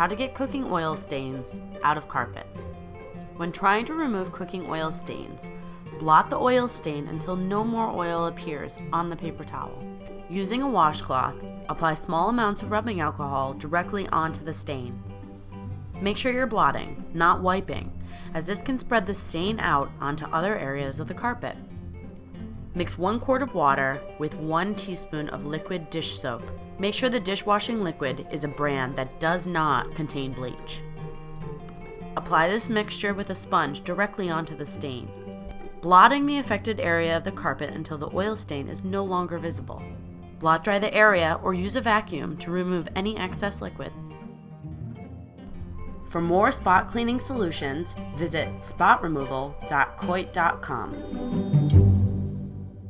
how to get cooking oil stains out of carpet. When trying to remove cooking oil stains, blot the oil stain until no more oil appears on the paper towel. Using a washcloth, apply small amounts of rubbing alcohol directly onto the stain. Make sure you're blotting, not wiping, as this can spread the stain out onto other areas of the carpet. Mix 1 quart of water with 1 teaspoon of liquid dish soap. Make sure the dishwashing liquid is a brand that does not contain bleach. Apply this mixture with a sponge directly onto the stain, blotting the affected area of the carpet until the oil stain is no longer visible. Blot dry the area or use a vacuum to remove any excess liquid. For more spot cleaning solutions, visit spotremoval.coit.com.